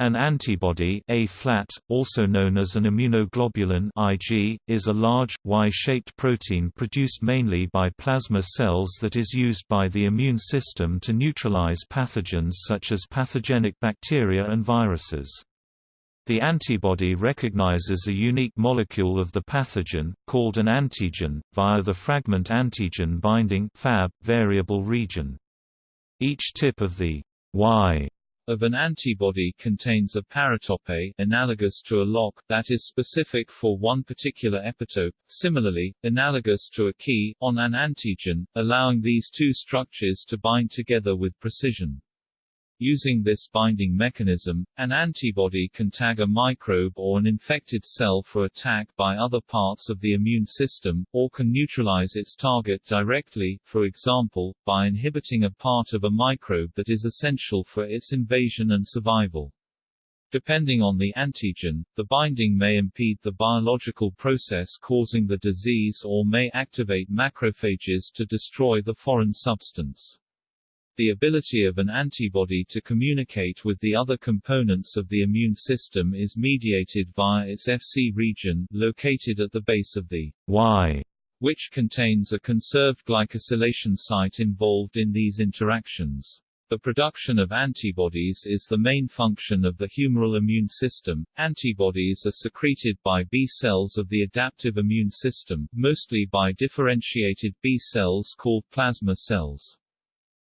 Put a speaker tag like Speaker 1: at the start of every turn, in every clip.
Speaker 1: An antibody A-flat, also known as an immunoglobulin Ig, is a large, Y-shaped protein produced mainly by plasma cells that is used by the immune system to neutralize pathogens such as pathogenic bacteria and viruses. The antibody recognizes a unique molecule of the pathogen, called an antigen, via the fragment antigen binding variable region. Each tip of the Y
Speaker 2: of an antibody contains a paratope analogous to a lock that is specific for one particular epitope, similarly, analogous to a key, on an antigen, allowing these two structures to bind together with precision. Using this binding mechanism, an antibody can tag a microbe or an infected cell for attack by other parts of the immune system, or can neutralize its target directly, for example, by inhibiting a part of a microbe that is essential for its invasion and survival. Depending on the antigen, the binding may impede the biological process causing the disease or may activate macrophages to destroy the foreign substance. The ability of an antibody to communicate with the other components of the immune system is mediated via its Fc region, located at the base of the
Speaker 1: Y,
Speaker 2: which contains a conserved glycosylation site involved in these interactions. The production of antibodies is the main function of the humoral immune system. Antibodies are secreted by B cells of the adaptive immune system, mostly by differentiated B cells called plasma cells.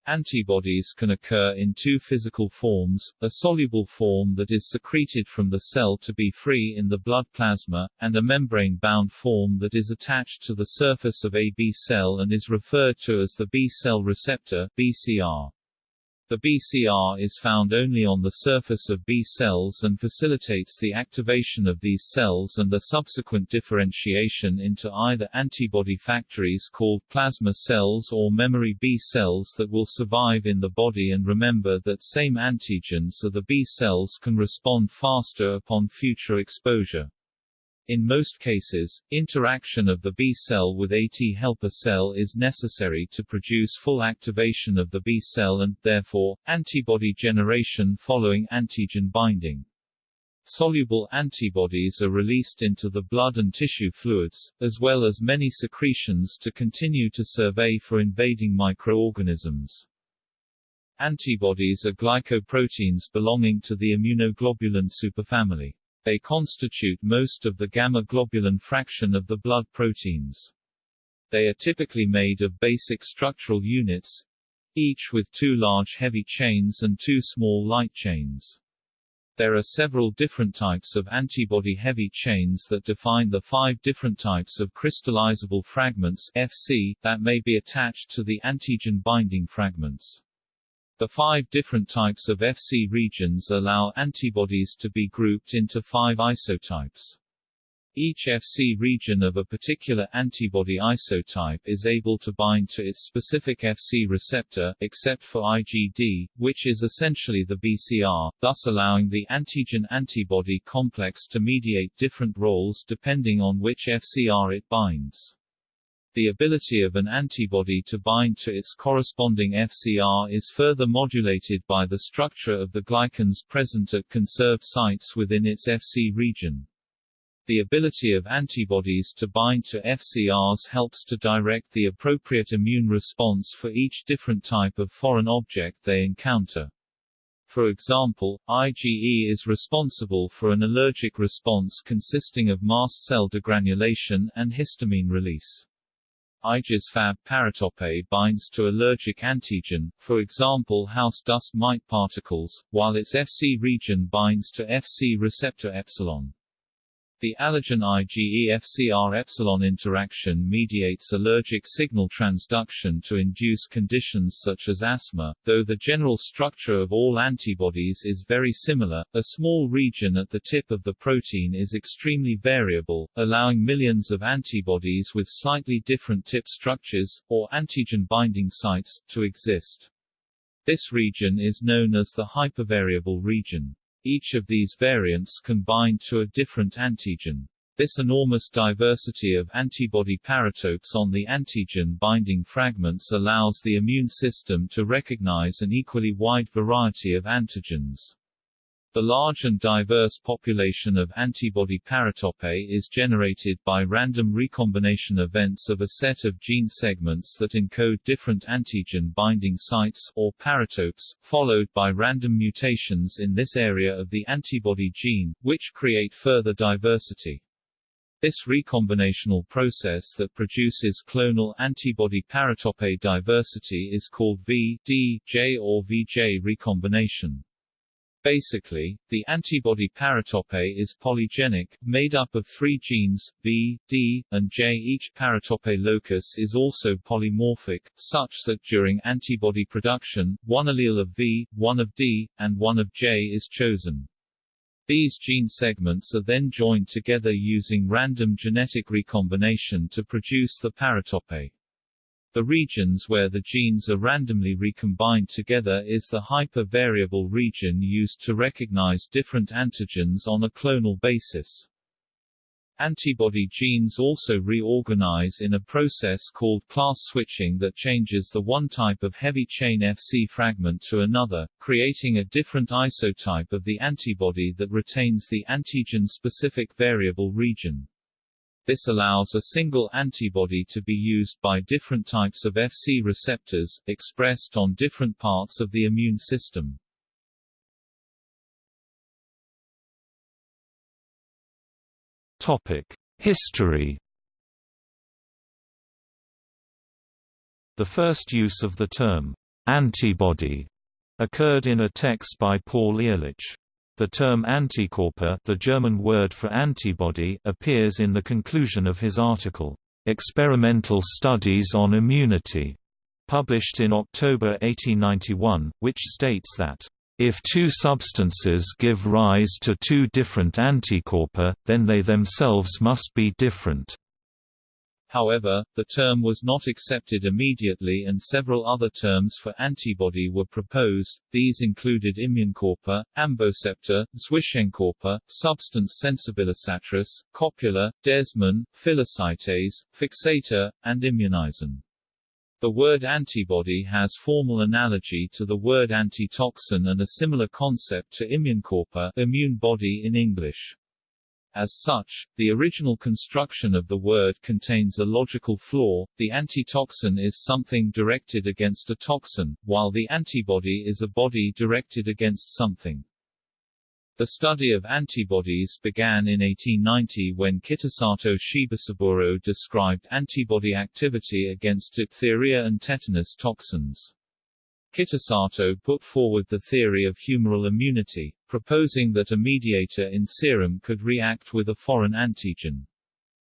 Speaker 2: Antibodies can occur in two physical forms, a soluble form that is secreted from the cell to be free in the blood plasma, and a membrane-bound form that is attached to the surface of a B cell and is referred to as the B cell receptor BCR. The BCR is found only on the surface of B cells and facilitates the activation of these cells and the subsequent differentiation into either antibody factories called plasma cells or memory B cells that will survive in the body and remember that same antigen so the B cells can respond faster upon future exposure. In most cases, interaction of the B cell with a T helper cell is necessary to produce full activation of the B cell and, therefore, antibody generation following antigen binding. Soluble antibodies are released into the blood and tissue fluids, as well as many secretions to continue to survey for invading microorganisms. Antibodies are glycoproteins belonging to the immunoglobulin superfamily. They constitute most of the gamma-globulin fraction of the blood proteins. They are typically made of basic structural units, each with two large heavy chains and two small light chains. There are several different types of antibody heavy chains that define the five different types of crystallizable fragments FC, that may be attached to the antigen binding fragments. The five different types of Fc regions allow antibodies to be grouped into five isotypes. Each Fc region of a particular antibody isotype is able to bind to its specific Fc receptor, except for IgD, which is essentially the BCR, thus allowing the antigen-antibody complex to mediate different roles depending on which FCR it binds. The ability of an antibody to bind to its corresponding FCR is further modulated by the structure of the glycans present at conserved sites within its Fc region. The ability of antibodies to bind to FCRs helps to direct the appropriate immune response for each different type of foreign object they encounter. For example, IgE is responsible for an allergic response consisting of mast cell degranulation and histamine release. IgE's Fab paratope binds to allergic antigen, for example house dust mite particles, while its Fc region binds to Fc receptor epsilon. The allergen IgE-FcR epsilon interaction mediates allergic signal transduction to induce conditions such as asthma. Though the general structure of all antibodies is very similar, a small region at the tip of the protein is extremely variable, allowing millions of antibodies with slightly different tip structures, or antigen binding sites, to exist. This region is known as the hypervariable region. Each of these variants can bind to a different antigen. This enormous diversity of antibody paratopes on the antigen binding fragments allows the immune system to recognize an equally wide variety of antigens. The large and diverse population of antibody paratope is generated by random recombination events of a set of gene segments that encode different antigen binding sites or paratopes, followed by random mutations in this area of the antibody gene, which create further diversity. This recombinational process that produces clonal antibody paratope diversity is called V, D, J or VJ recombination. Basically, the antibody paratope is polygenic, made up of three genes, V, D, and J. Each paratope locus is also polymorphic, such that during antibody production, one allele of V, one of D, and one of J is chosen. These gene segments are then joined together using random genetic recombination to produce the paratope. The regions where the genes are randomly recombined together is the hyper-variable region used to recognize different antigens on a clonal basis. Antibody genes also reorganize in a process called class switching that changes the one type of heavy chain Fc fragment to another, creating a different isotype of the antibody that retains the antigen-specific variable region. This allows a single antibody to be used by different types of Fc receptors, expressed on different parts of the immune system.
Speaker 1: Topic: History. The first use of the term antibody occurred in a text by Paul Ehrlich. The term Antikörper the German word for antibody appears in the conclusion of his article, "'Experimental Studies on Immunity' published in October 1891, which states that if two substances give rise to two different antikörper, then they themselves must be different.
Speaker 2: However, the term was not accepted immediately and several other terms for antibody were proposed, these included Immunkörper, Amboceptor, Zwischenkörper, substance sensibilisatrice, copula, desmin, phagocytase, fixator, and immunizen. The word antibody has formal analogy to the word antitoxin and a similar concept to Immunkörper immune body in English. As such, the original construction of the word contains a logical flaw, the antitoxin is something directed against a toxin, while the antibody is a body directed against something. The study of antibodies began in 1890 when Kitasato Shibasaburo described antibody activity against diphtheria and tetanus toxins. Kitasato put forward the theory of humoral immunity, proposing that a mediator in serum could react with a foreign antigen.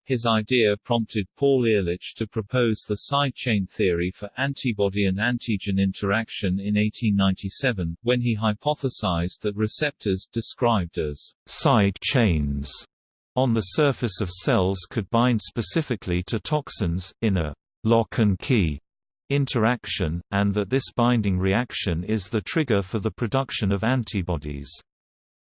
Speaker 2: His idea prompted Paul Ehrlich to propose the side chain theory for antibody and antigen interaction in 1897, when he hypothesized that receptors, described as
Speaker 1: side chains on the surface of cells could bind specifically to toxins, in a lock and key interaction, and that this binding reaction is the trigger for the production of antibodies.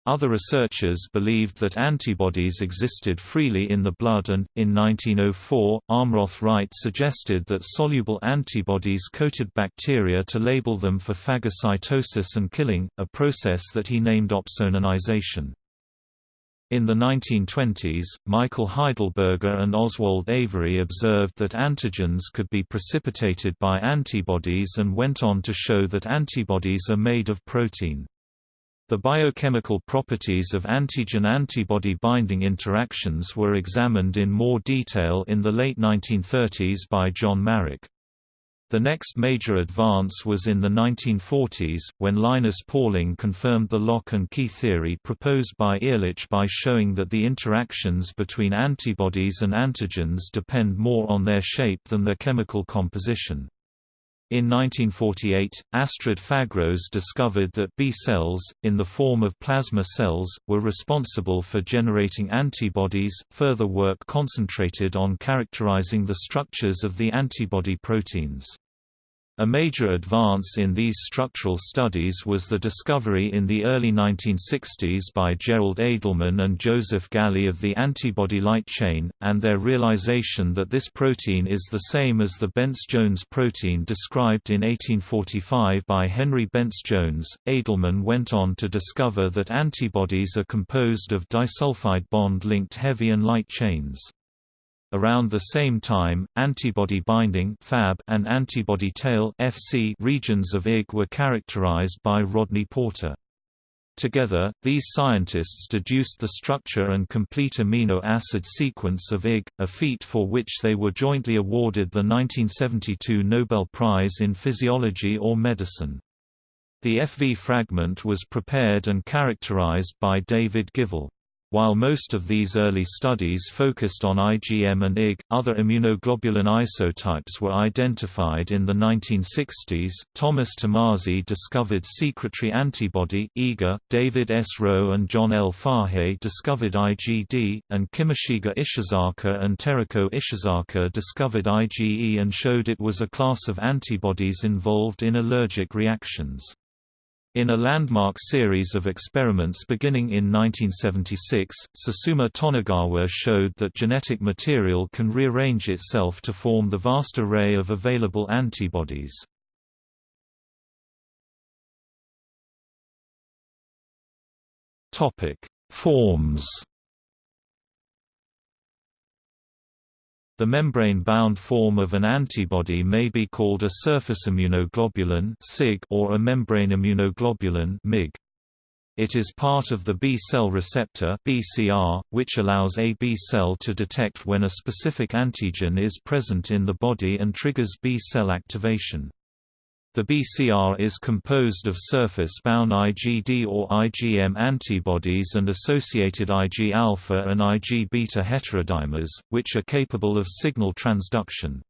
Speaker 1: Other researchers believed that antibodies existed freely in the blood and, in 1904, Almroth Wright suggested that soluble antibodies coated bacteria to label them for phagocytosis and killing, a process that he named opsonization. In the 1920s, Michael Heidelberger and Oswald Avery observed that antigens could be precipitated by antibodies and went on to show that antibodies are made of protein. The biochemical properties of antigen-antibody binding interactions were examined in more detail in the late 1930s by John Marrack. The next major advance was in the 1940s, when Linus Pauling confirmed the lock and key theory proposed by Ehrlich by showing that the interactions between antibodies and antigens depend more on their shape than their chemical composition. In 1948, Astrid Fagraeus discovered that B cells, in the form of plasma cells, were responsible for generating antibodies. Further work concentrated on characterizing the structures of the antibody proteins. A major advance in these structural studies was the discovery in the early 1960s by Gerald Edelman and Joseph Gally of the antibody light chain, and their realization that this protein is the same as the Bence-Jones protein described in 1845 by Henry Bence-Jones. Edelman went on to discover that antibodies are composed of disulfide bond-linked heavy and light chains. Around the same time, antibody binding (Fab) and antibody tail (FC) regions of Ig were characterized by Rodney Porter. Together, these scientists deduced the structure and complete amino acid sequence of Ig, a feat for which they were jointly awarded the 1972 Nobel Prize in Physiology or Medicine. The FV fragment was prepared and characterized by David Givol. While most of these early studies focused on IgM and IgG, other immunoglobulin isotypes were identified in the 1960s. Thomas Tomasi discovered secretory antibody IgA, David S. Rowe and John L. Fahey discovered IgD, and Kimishige Ishizaka and Teruko Ishizaka discovered IgE and showed it was a class of antibodies involved in allergic reactions. In a landmark series of experiments beginning in 1976, Susumu Tonegawa showed that genetic material can rearrange itself to form the vast array of available antibodies. Forms The membrane-bound form of an antibody may be called a surface immunoglobulin or a membrane immunoglobulin MIG. It is part of the B-cell receptor BCR, which allows a B-cell to detect when a specific antigen is present in the body and triggers B-cell activation. The BCR is composed of surface-bound IgD or IgM antibodies and associated Ig-alpha and Ig-beta heterodimers, which are capable of signal transduction.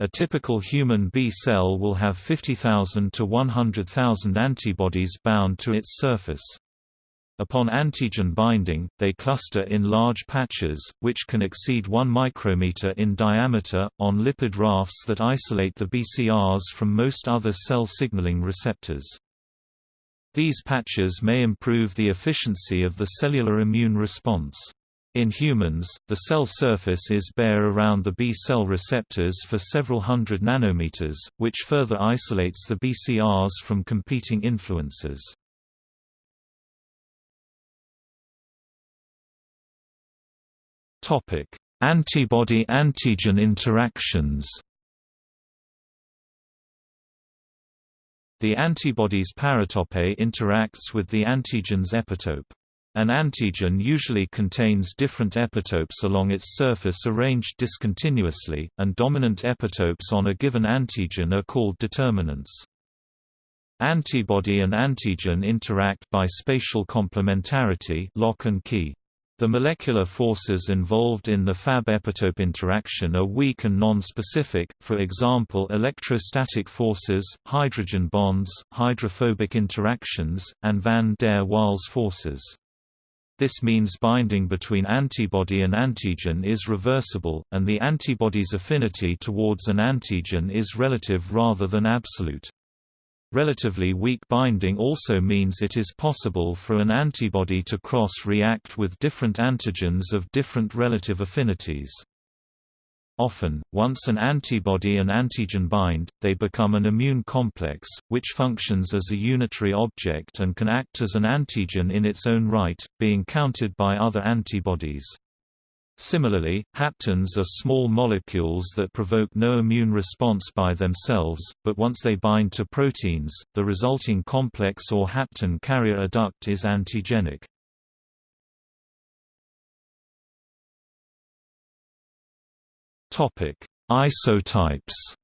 Speaker 1: A typical human B cell will have 50,000 to 100,000 antibodies bound to its surface. Upon antigen binding, they cluster in large patches, which can exceed 1 micrometer in diameter, on lipid rafts that isolate the BCRs from most other cell signaling receptors. These patches may improve the efficiency of the cellular immune response. In humans, the cell surface is bare around the B-cell receptors for several hundred nanometers, which further isolates the BCRs from competing influences. Antibody-antigen interactions The antibody's paratope interacts with the antigen's epitope. An antigen usually contains different epitopes along its surface arranged discontinuously, and dominant epitopes on a given antigen are called determinants. Antibody and antigen interact by spatial complementarity lock and key. The molecular forces involved in the Fab epitope interaction are weak and non-specific, for example electrostatic forces, hydrogen bonds, hydrophobic interactions, and van der Waals forces. This means binding between antibody and antigen is reversible, and the antibody's affinity towards an antigen is relative rather than absolute. Relatively weak binding also means it is possible for an antibody to cross-react with different antigens of different relative affinities. Often, once an antibody and antigen bind, they become an immune complex, which functions as a unitary object and can act as an antigen in its own right, being countered by other antibodies. Similarly, haptens are small molecules that provoke no immune response by themselves, but once they bind to proteins, the resulting complex or hapten carrier adduct is antigenic. Topic: Isotypes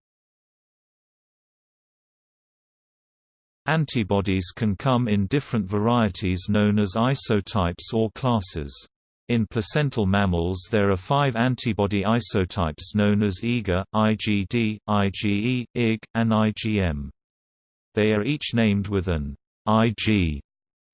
Speaker 1: Antibodies can come in different varieties known as isotypes or classes. In placental mammals there are five antibody isotypes known as IgA, IgD, IgE, IgG, and IgM. They are each named with an Ig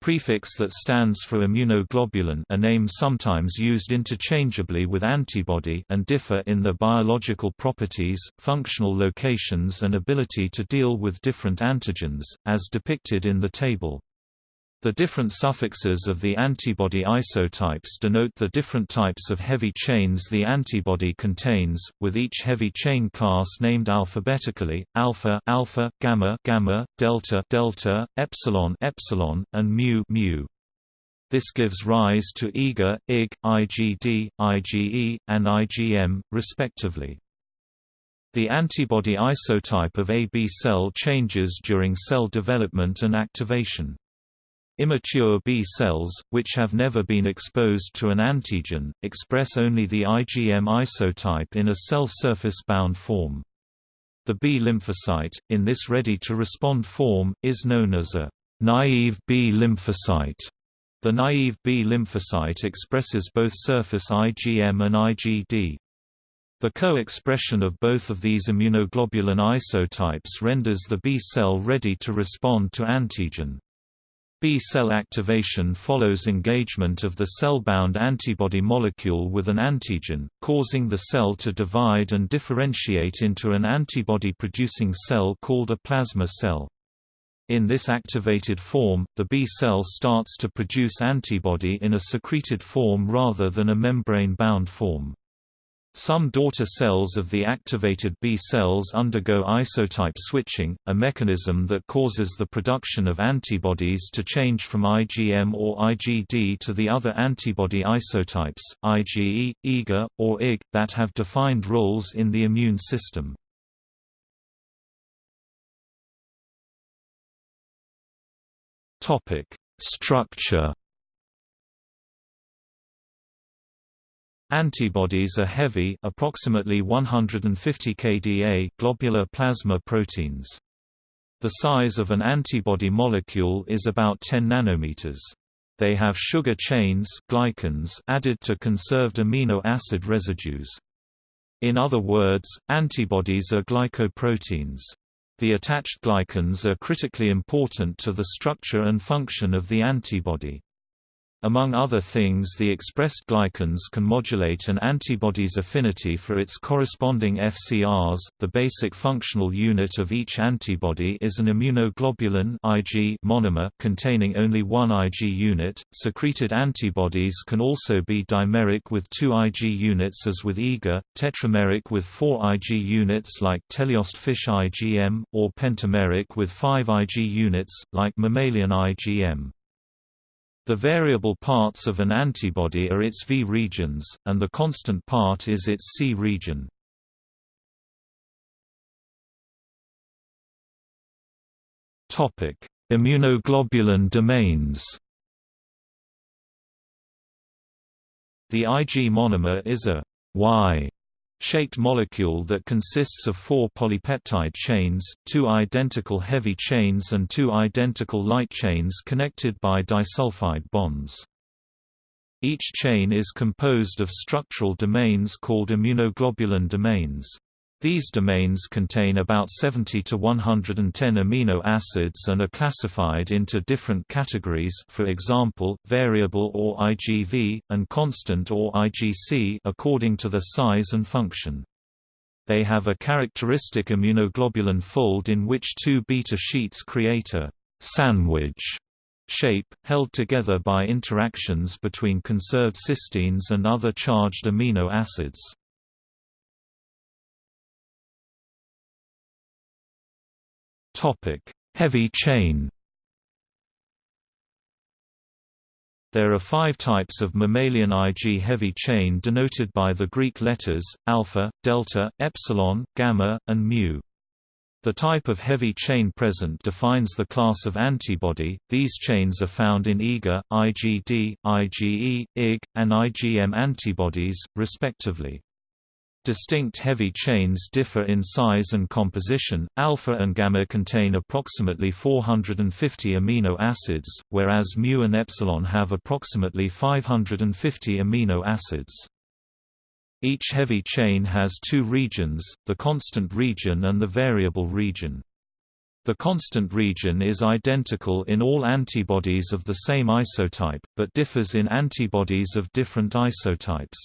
Speaker 1: Prefix that stands for immunoglobulin a name sometimes used interchangeably with antibody and differ in their biological properties, functional locations and ability to deal with different antigens, as depicted in the table. The different suffixes of the antibody isotypes denote the different types of heavy chains the antibody contains, with each heavy chain class named alphabetically: alpha, alpha, gamma, gamma, delta, delta, epsilon, epsilon, and mu, mu. This gives rise to IgA, IgG, IgD, IgE, and IgM, respectively. The antibody isotype of a B cell changes during cell development and activation. Immature B cells, which have never been exposed to an antigen, express only the IgM isotype in a cell surface-bound form. The B lymphocyte, in this ready-to-respond form, is known as a naive B lymphocyte. The naive B lymphocyte expresses both surface IgM and IgD. The co-expression of both of these immunoglobulin isotypes renders the B cell ready to respond to antigen. B-cell activation follows engagement of the cell-bound antibody molecule with an antigen, causing the cell to divide and differentiate into an antibody-producing cell called a plasma cell. In this activated form, the B cell starts to produce antibody in a secreted form rather than a membrane-bound form. Some daughter cells of the activated B cells undergo isotype switching, a mechanism that causes the production of antibodies to change from IgM or IgD to the other antibody isotypes, IgE, IgA, or IgG, that have defined roles in the immune system. Structure Antibodies are heavy approximately 150 kDa globular plasma proteins. The size of an antibody molecule is about 10 nanometers. They have sugar chains glycans added to conserved amino acid residues. In other words, antibodies are glycoproteins. The attached glycans are critically important to the structure and function of the antibody. Among other things the expressed glycans can modulate an antibody's affinity for its corresponding FCRs. The basic functional unit of each antibody is an immunoglobulin Ig monomer containing only one Ig unit. Secreted antibodies can also be dimeric with two Ig units as with IgA, tetrameric with four Ig units like teleost fish IgM, or pentameric with five Ig units, like mammalian IgM. The variable parts of an antibody are its V regions, and the constant part is its C region. Immunoglobulin domains The Ig monomer is a Y shaped molecule that consists of four polypeptide chains, two identical heavy chains and two identical light chains connected by disulfide bonds. Each chain is composed of structural domains called immunoglobulin domains. These domains contain about 70 to 110 amino acids and are classified into different categories for example, variable or IgV, and constant or IgC according to their size and function. They have a characteristic immunoglobulin fold in which two beta sheets create a «sandwich» shape, held together by interactions between conserved cysteines and other charged amino acids. Heavy chain There are five types of mammalian Ig heavy chain denoted by the Greek letters, alpha, delta, epsilon, gamma, and mu. The type of heavy chain present defines the class of antibody. These chains are found in IgA, IgD, IgE, IgG, and IgM antibodies, respectively. Distinct heavy chains differ in size and composition. Alpha and gamma contain approximately 450 amino acids, whereas mu and epsilon have approximately 550 amino acids. Each heavy chain has two regions, the constant region and the variable region. The constant region is identical in all antibodies of the same isotype, but differs in antibodies of different isotypes.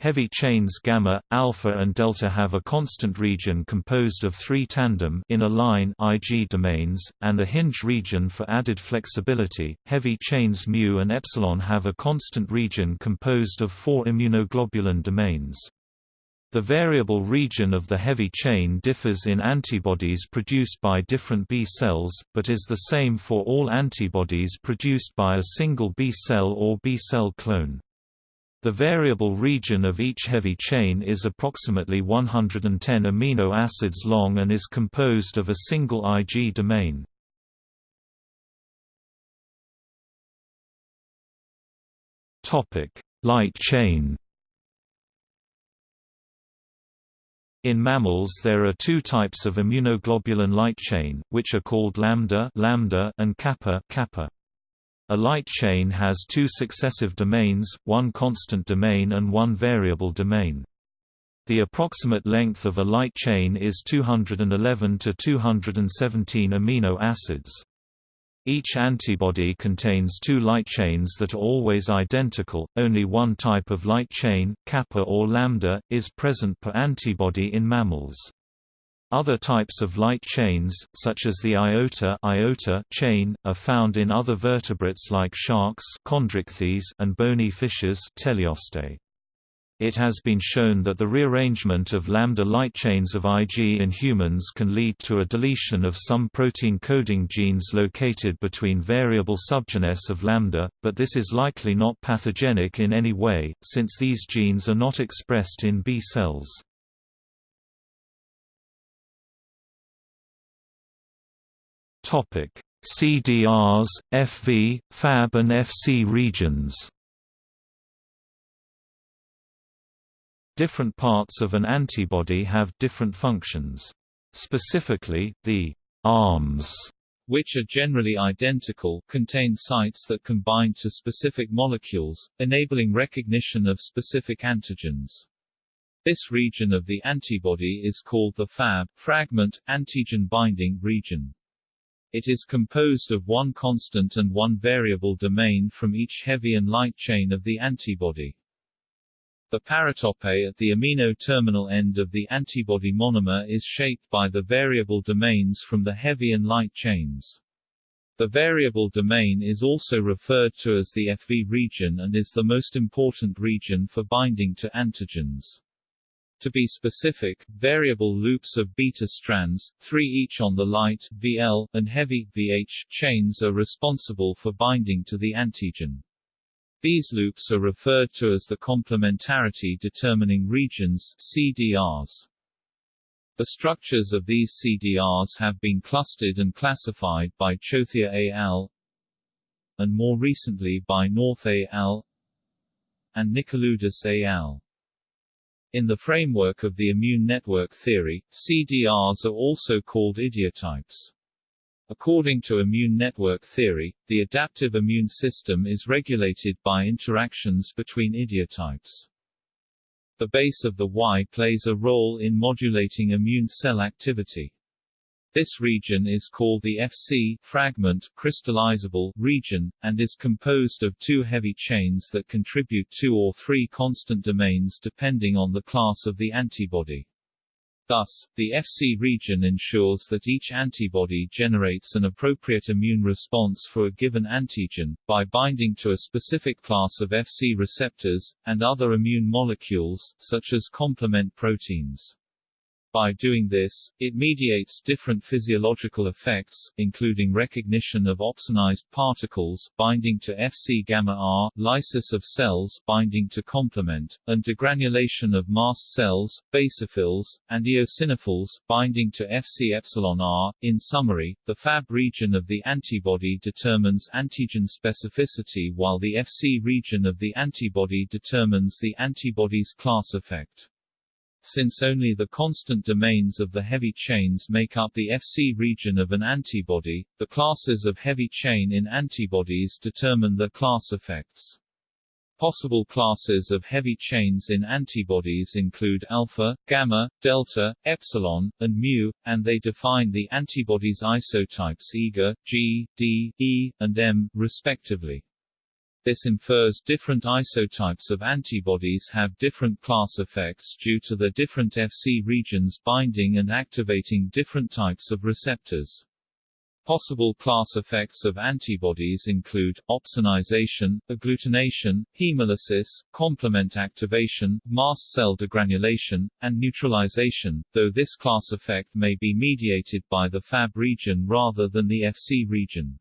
Speaker 1: Heavy chains gamma, alpha and delta have a constant region composed of three tandem in a line Ig domains, and a hinge region for added flexibility. Heavy chains mu and epsilon have a constant region composed of four immunoglobulin domains. The variable region of the heavy chain differs in antibodies produced by different B cells, but is the same for all antibodies produced by a single B cell or B cell clone. The variable region of each heavy chain is approximately 110 amino acids long and is composed of a single Ig domain. Light chain In mammals there are two types of immunoglobulin light chain, which are called lambda, lambda and kappa, kappa. A light chain has two successive domains, one constant domain and one variable domain. The approximate length of a light chain is 211 to 217 amino acids. Each antibody contains two light chains that are always identical. Only one type of light chain, kappa or lambda, is present per antibody in mammals. Other types of light chains, such as the iota, iota chain, are found in other vertebrates like sharks and bony fishes teleostae. It has been shown that the rearrangement of lambda light chains of Ig in humans can lead to a deletion of some protein coding genes located between variable subgenus of lambda, but this is likely not pathogenic in any way, since these genes are not expressed in B cells. Topic: CDRs, FV, Fab and FC regions. Different parts of an antibody have different functions. Specifically, the arms
Speaker 2: which are generally identical, contain sites that can bind to specific molecules, enabling recognition of specific antigens. This region of the antibody is called the Fab fragment, antigen binding region. It is composed of one constant and one variable domain from each heavy and light chain of the antibody. The paratope at the amino terminal end of the antibody monomer is shaped by the variable domains from the heavy and light chains. The variable domain is also referred to as the FV region and is the most important region for binding to antigens. To be specific, variable loops of beta strands, three each on the light VL, and heavy VH chains are responsible for binding to the antigen. These loops are referred to as the complementarity determining regions CDRs. The structures of these CDRs have been clustered and classified by Chothia et al. and more recently by North et al. and Nikoloudis et al. In the framework of the immune network theory, CDRs are also called idiotypes. According to immune network theory, the adaptive immune system is regulated by interactions between idiotypes. The base of the Y plays a role in modulating immune cell activity. This region is called the Fc fragment crystallizable region, and is composed of two heavy chains that contribute two or three constant domains depending on the class of the antibody. Thus, the Fc region ensures that each antibody generates an appropriate immune response for a given antigen, by binding to a specific class of Fc receptors, and other immune molecules, such as complement proteins. By doing this, it mediates different physiological effects, including recognition of opsonized particles, binding to Fc gamma R, lysis of cells, binding to complement, and degranulation of mast cells, basophils, and eosinophils, binding to Fc epsilon R. In summary, the Fab region of the antibody determines antigen specificity while the Fc region of the antibody determines the antibody's class effect. Since only the constant domains of the heavy chains make up the Fc region of an antibody, the classes of heavy chain in antibodies determine the class effects. Possible classes of heavy chains in antibodies include alpha, gamma, delta, epsilon, and mu, and they define the antibody's isotypes IgA, G, D, E, and M, respectively. This infers different isotypes of antibodies have different class effects due to their different Fc regions binding and activating different types of receptors. Possible class effects of antibodies include, opsonization, agglutination, hemolysis, complement activation, mast cell degranulation, and neutralization, though this class effect may be mediated by the Fab region rather than the Fc region.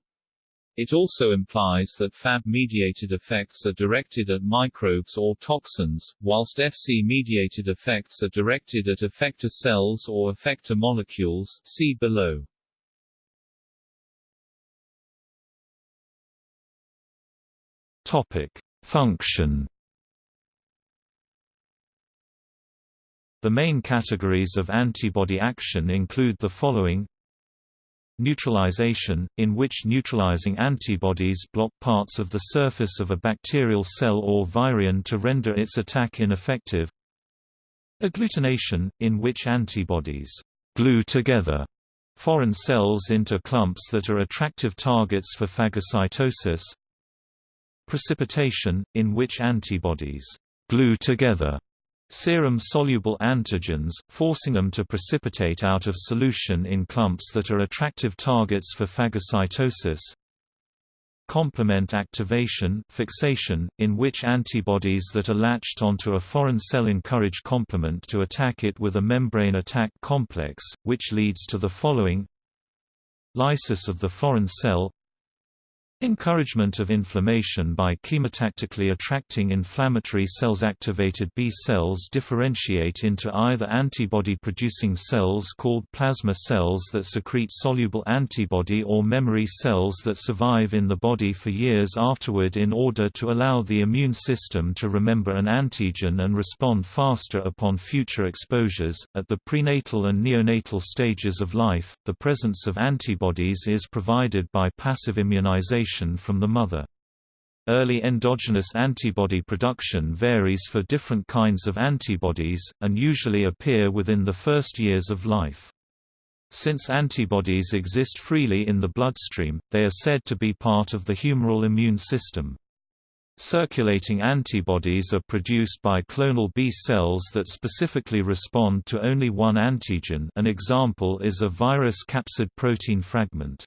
Speaker 2: It also implies that Fab-mediated effects are directed at microbes or toxins, whilst Fc-mediated effects are directed at effector cells or effector molecules see below.
Speaker 1: Topic: Function. The main categories of antibody action include the following Neutralization, in which neutralizing antibodies block parts of the surface of a bacterial cell or virion to render its attack ineffective. Agglutination, in which antibodies glue together foreign cells into clumps that are attractive targets for phagocytosis. Precipitation, in which antibodies glue together serum-soluble antigens, forcing them to precipitate out of solution in clumps that are attractive targets for phagocytosis. Complement activation fixation, in which antibodies that are latched onto a foreign cell encourage complement to attack it with a membrane attack complex, which leads to the following Lysis of the foreign cell Encouragement of inflammation by chemotactically attracting inflammatory cells Activated B cells differentiate into either antibody-producing cells called plasma cells that secrete soluble antibody or memory cells that survive in the body for years afterward in order to allow the immune system to remember an antigen and respond faster upon future exposures. At the prenatal and neonatal stages of life, the presence of antibodies is provided by passive immunization from the mother. Early endogenous antibody production varies for different kinds of antibodies, and usually appear within the first years of life. Since antibodies exist freely in the bloodstream, they are said to be part of the humoral immune system. Circulating antibodies are produced by clonal B cells that specifically respond to only one antigen an example is a virus capsid protein fragment.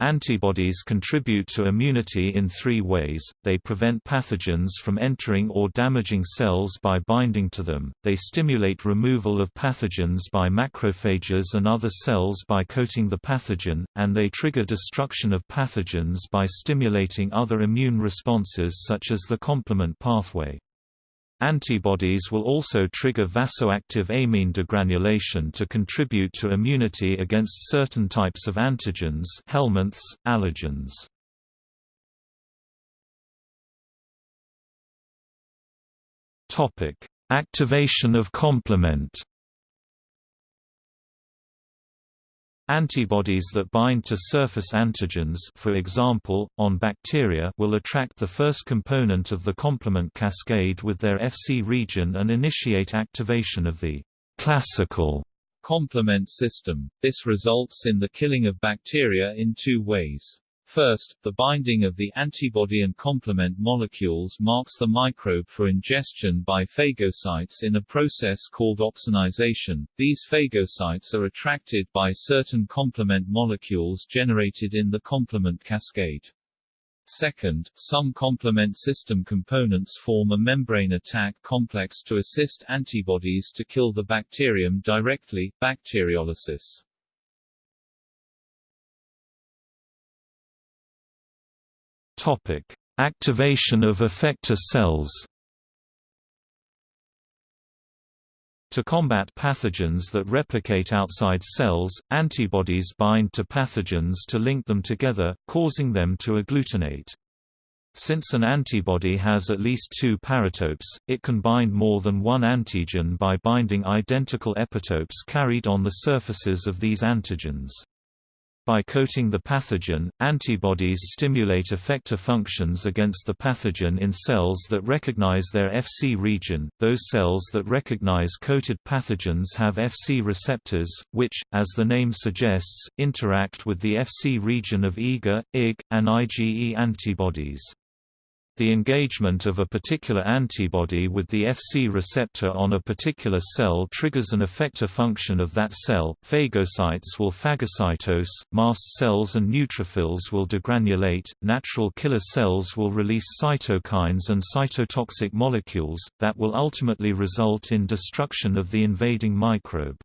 Speaker 1: Antibodies contribute to immunity in three ways, they prevent pathogens from entering or damaging cells by binding to them, they stimulate removal of pathogens by macrophages and other cells by coating the pathogen, and they trigger destruction of pathogens by stimulating other immune responses such as the complement pathway. Antibodies will also trigger vasoactive amine degranulation to contribute to immunity against certain types of antigens helminths, allergens. Activation of complement Antibodies that bind to surface antigens for example, on bacteria will attract the first component of the complement cascade with their Fc region and initiate activation of the classical
Speaker 2: complement system. This results in the killing of bacteria in two ways. First, the binding of the antibody and complement molecules marks the microbe for ingestion by phagocytes in a process called opsonization. These phagocytes are attracted by certain complement molecules generated in the complement cascade. Second, some complement system components form a membrane attack complex to assist antibodies to kill the bacterium directly, bacteriolysis.
Speaker 1: Topic: Activation of effector cells. To combat pathogens that replicate outside cells, antibodies bind to pathogens to link them together, causing them to agglutinate. Since an antibody has at least two paratopes, it can bind more than one antigen by binding identical epitopes carried on the surfaces of these antigens. By coating the pathogen, antibodies stimulate effector functions against the pathogen in cells that recognize their Fc region. Those cells that recognize coated pathogens have Fc receptors, which, as the name suggests, interact with the Fc region of IgA, IgG, and IgE antibodies. The engagement of a particular antibody with the Fc receptor on a particular cell triggers an effector function of that cell. Phagocytes will phagocytose, mast cells and neutrophils will degranulate, natural killer cells will release cytokines and cytotoxic molecules, that will ultimately result in destruction of the invading microbe.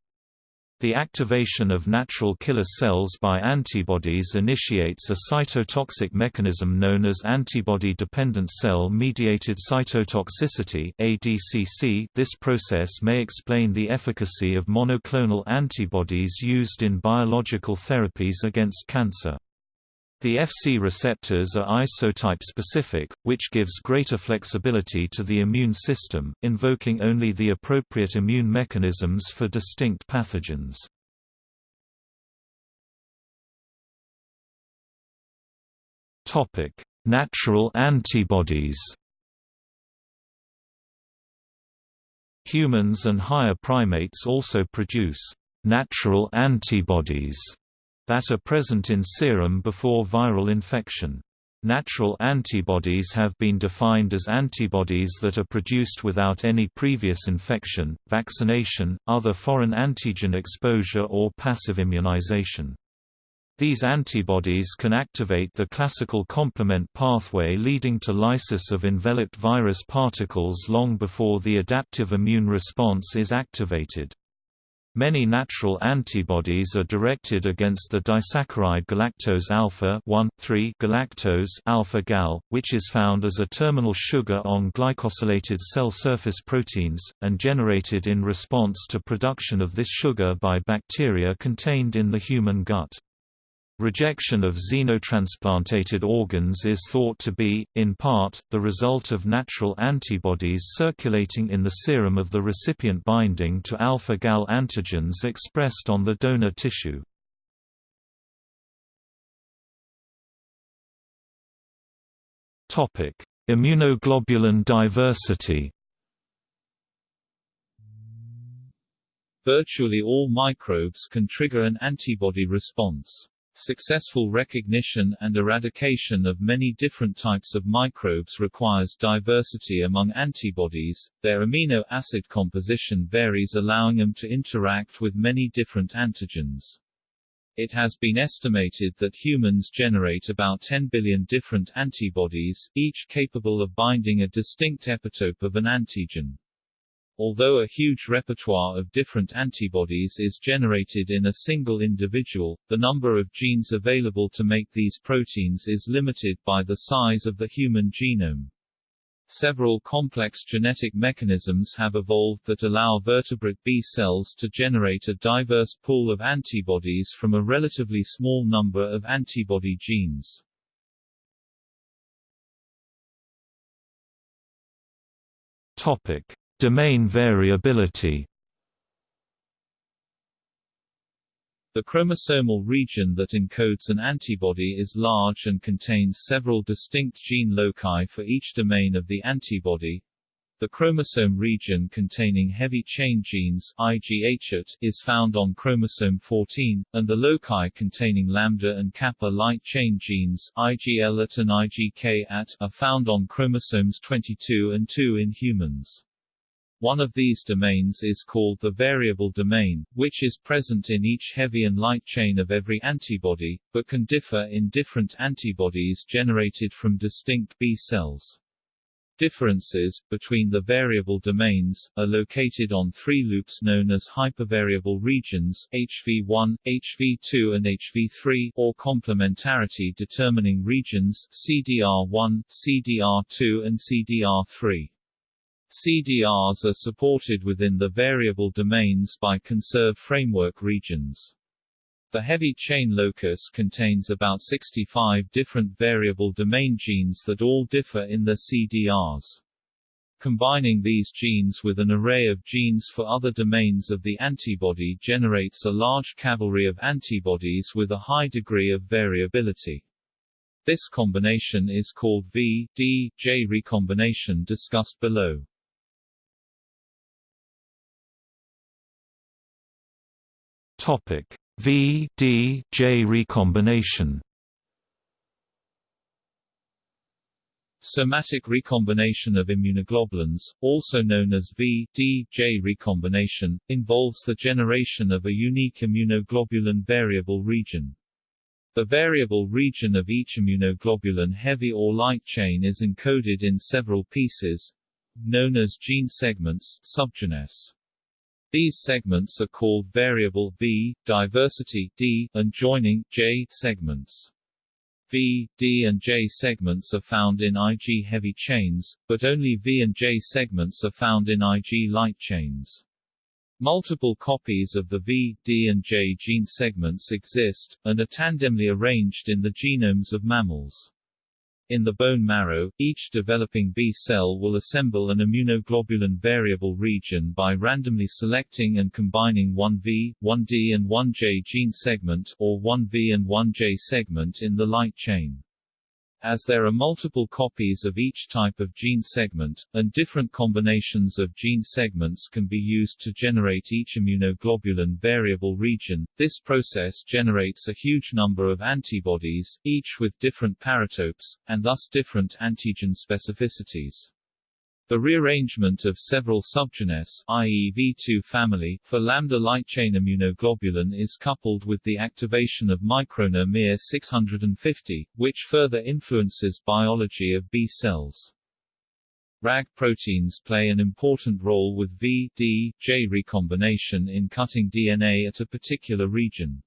Speaker 1: The activation of natural killer cells by antibodies initiates a cytotoxic mechanism known as antibody-dependent cell-mediated cytotoxicity (ADCC). This process may explain the efficacy of monoclonal antibodies used in biological therapies against cancer. The Fc receptors are isotype-specific, which gives greater flexibility to the immune system, invoking only the appropriate immune mechanisms for distinct pathogens. Natural antibodies Humans and higher primates also produce natural antibodies that are present in serum before viral infection. Natural antibodies have been defined as antibodies that are produced without any previous infection, vaccination, other foreign antigen exposure or passive immunization. These antibodies can activate the classical complement pathway leading to lysis of enveloped virus particles long before the adaptive immune response is activated. Many natural antibodies are directed against the disaccharide galactose alpha 1,3 galactose alpha gal, which is found as a terminal sugar on glycosylated cell surface proteins, and generated in response to production of this sugar by bacteria contained in the human gut. Rejection of xenotransplantated organs is thought to be, in part, the result of natural antibodies circulating in the serum of the recipient binding to alpha-gal antigens expressed on the donor tissue. Immunoglobulin diversity
Speaker 2: Virtually all microbes can trigger an antibody response. Successful recognition and eradication of many different types of microbes requires diversity among antibodies, their amino acid composition varies allowing them to interact with many different antigens. It has been estimated that humans generate about 10 billion different antibodies, each capable of binding a distinct epitope of an antigen. Although a huge repertoire of different antibodies is generated in a single individual, the number of genes available to make these proteins is limited by the size of the human genome. Several complex genetic mechanisms have evolved that allow vertebrate B cells to generate a diverse pool of antibodies from a relatively small number of antibody genes.
Speaker 1: Topic: Domain variability
Speaker 2: The chromosomal region that encodes an antibody is large and contains several distinct gene loci for each domain of the antibody. The chromosome region containing heavy chain genes is found on chromosome 14, and the loci containing lambda and kappa light chain genes IgL and IgK are found on chromosomes 22 and 2 in humans. One of these domains is called the variable domain, which is present in each heavy and light chain of every antibody, but can differ in different antibodies generated from distinct B cells. Differences, between the variable domains, are located on three loops known as hypervariable regions HV1, HV2 and HV3 or complementarity determining regions CDR1, CDR2 and CDR3. CDRs are supported within the variable domains by conserve framework regions. The heavy chain locus contains about 65 different variable domain genes that all differ in their CDRs. Combining these genes with an array of genes for other domains of the antibody generates a large cavalry of antibodies with a high degree of variability. This combination is called V-D-J recombination discussed below.
Speaker 1: Topic: V-D-J recombination.
Speaker 2: Somatic recombination of immunoglobulins, also known as V-D-J recombination, involves the generation of a unique immunoglobulin variable region. The variable region of each immunoglobulin heavy or light chain is encoded in several pieces, known as gene segments subgenes. These segments are called variable V, diversity D, and joining J segments. V, D and J segments are found in Ig heavy chains, but only V and J segments are found in Ig light chains. Multiple copies of the V, D and J gene segments exist, and are tandemly arranged in the genomes of mammals. In the bone marrow, each developing B cell will assemble an immunoglobulin variable region by randomly selecting and combining one V, one D and one J gene segment or one V and one J segment in the light chain. As there are multiple copies of each type of gene segment, and different combinations of gene segments can be used to generate each immunoglobulin variable region, this process generates a huge number of antibodies, each with different paratopes, and thus different antigen specificities. The rearrangement of several subgenes i.e. V2 family for lambda light chain immunoglobulin is coupled with the activation of microRNA mir 650, which further influences biology of B cells. RAG proteins play an important role with V, D, J recombination in cutting DNA at a particular region.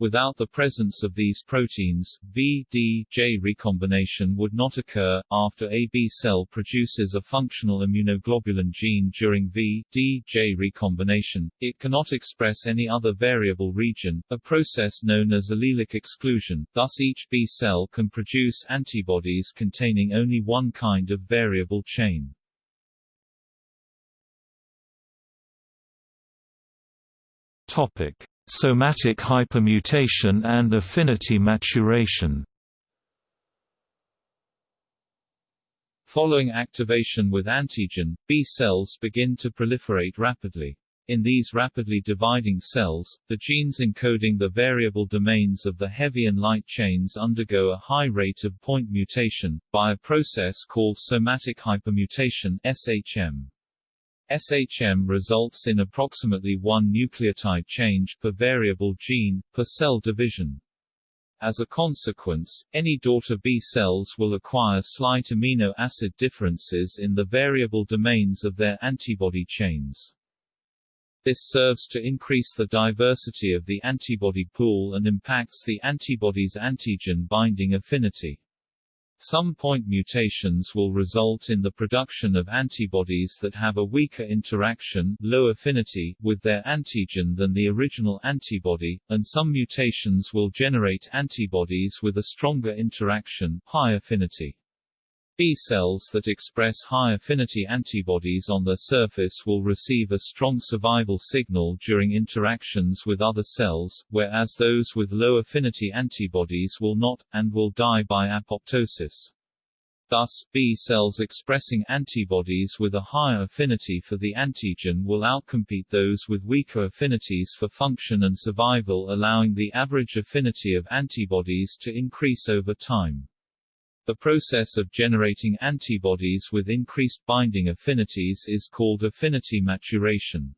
Speaker 2: Without the presence of these proteins, V-D-J recombination would not occur. After a B cell produces a functional immunoglobulin gene during V-D-J recombination, it cannot express any other variable region, a process known as allelic exclusion, thus each B cell can produce antibodies containing only one kind of variable chain.
Speaker 1: Topic: Somatic hypermutation and affinity maturation
Speaker 2: Following activation with antigen, B cells begin to proliferate rapidly. In these rapidly dividing cells, the genes encoding the variable domains of the heavy and light chains undergo a high rate of point mutation, by a process called somatic hypermutation SHM. SHM results in approximately one nucleotide change per variable gene, per cell division. As a consequence, any daughter B cells will acquire slight amino acid differences in the variable domains of their antibody chains. This serves to increase the diversity of the antibody pool and impacts the antibody's antigen binding affinity. Some point mutations will result in the production of antibodies that have a weaker interaction low affinity with their antigen than the original antibody, and some mutations will generate antibodies with a stronger interaction high affinity. B cells that express high-affinity antibodies on their surface will receive a strong survival signal during interactions with other cells, whereas those with low-affinity antibodies will not, and will die by apoptosis. Thus, B cells expressing antibodies with a higher affinity for the antigen will outcompete those with weaker affinities for function and survival allowing the average affinity of antibodies to increase over time. The process of generating antibodies with increased binding affinities is called affinity maturation.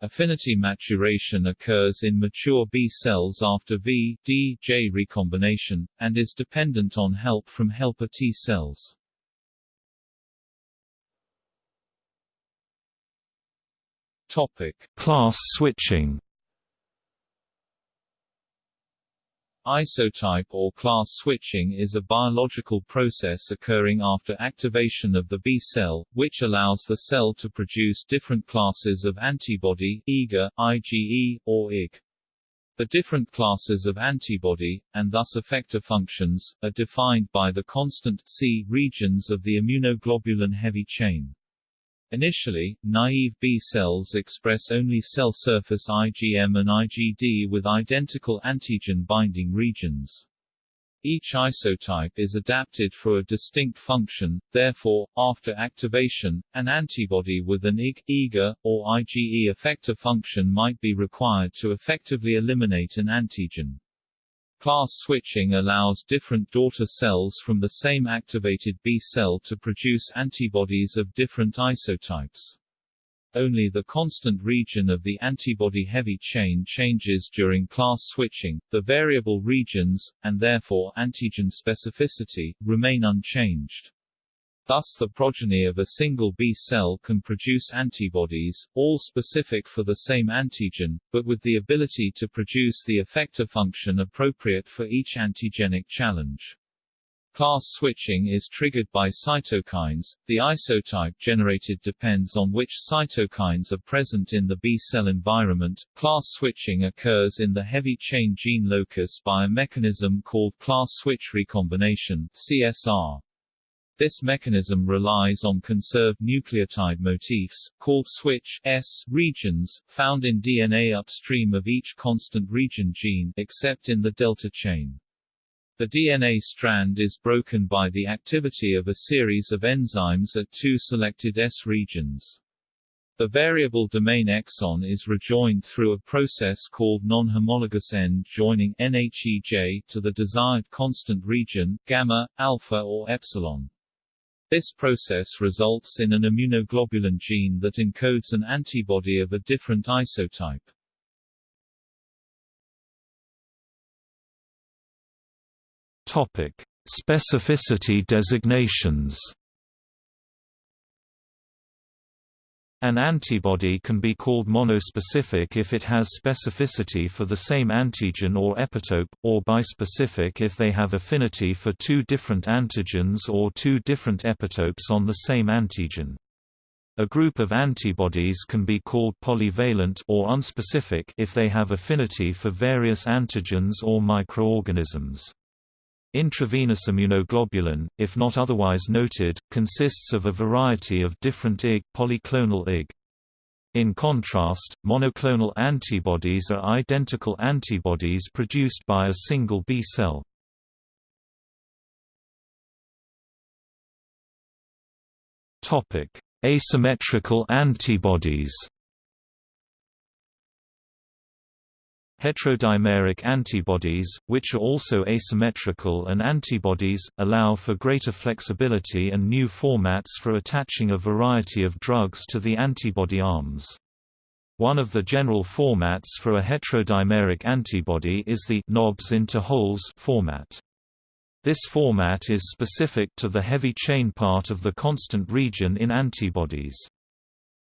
Speaker 2: Affinity maturation occurs in mature B cells after V-D-J recombination, and is dependent on help from helper T cells. Topic.
Speaker 1: Class switching
Speaker 2: Isotype or class switching is a biological process occurring after activation of the B cell, which allows the cell to produce different classes of antibody IgA, IgE, or IgG. The different classes of antibody, and thus effector functions, are defined by the constant C regions of the immunoglobulin heavy chain. Initially, naive B cells express only cell surface IgM and IgD with identical antigen-binding regions. Each isotype is adapted for a distinct function, therefore, after activation, an antibody with an IgG, IgA, or IgE effector function might be required to effectively eliminate an antigen. Class switching allows different daughter cells from the same activated B cell to produce antibodies of different isotypes. Only the constant region of the antibody heavy chain changes during class switching, the variable regions, and therefore antigen specificity, remain unchanged. Thus the progeny of a single B cell can produce antibodies, all specific for the same antigen, but with the ability to produce the effector function appropriate for each antigenic challenge. Class switching is triggered by cytokines. The isotype generated depends on which cytokines are present in the B cell environment. Class switching occurs in the heavy chain gene locus by a mechanism called class switch recombination (CSR). This mechanism relies on conserved nucleotide motifs, called switch S regions, found in DNA upstream of each constant region gene except in the delta chain. The DNA strand is broken by the activity of a series of enzymes at two selected S regions. The variable domain exon is rejoined through a process called non-homologous end joining NHEJ to the desired constant region, gamma, alpha or epsilon. This process results in an immunoglobulin gene that encodes an antibody of a different isotype.
Speaker 1: Topic: Specificity designations. An antibody can be called monospecific if it has specificity for the same antigen or epitope, or bispecific if they have affinity for two different antigens or two different epitopes on the same antigen. A group of antibodies can be called polyvalent or unspecific if they have affinity for various antigens or microorganisms. Intravenous immunoglobulin, if not otherwise noted, consists of a variety of different Ig polyclonal Ig. In contrast, monoclonal antibodies are identical antibodies produced by a single B cell. Asymmetrical antibodies Heterodimeric antibodies, which are also asymmetrical and antibodies, allow for greater flexibility and new formats for attaching a variety of drugs to the antibody arms. One of the general formats for a heterodimeric antibody is the knobs into holes format. This format is specific to the heavy chain part of the constant region in antibodies.